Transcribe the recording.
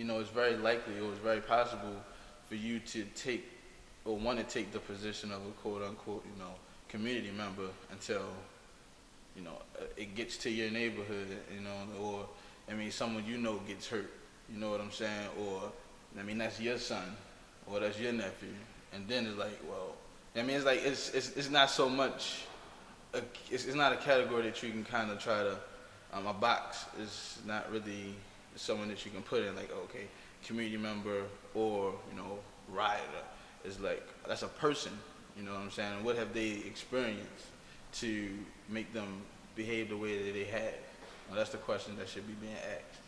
you know, it's very likely or it's very possible for you to take or want to take the position of a quote unquote, you know, community member until, you know, it gets to your neighborhood, you know, or, I mean, someone you know gets hurt, you know what I'm saying? Or, I mean, that's your son or that's your nephew. And then it's like, well, I mean, it's like, it's, it's, it's not so much, a, it's, it's not a category that you can kind of try to, um, a box is not really someone that you can put in like, okay, community member or, you know, rioter. is like, that's a person, you know what I'm saying? What have they experienced to make them behave the way that they have? Well, that's the question that should be being asked.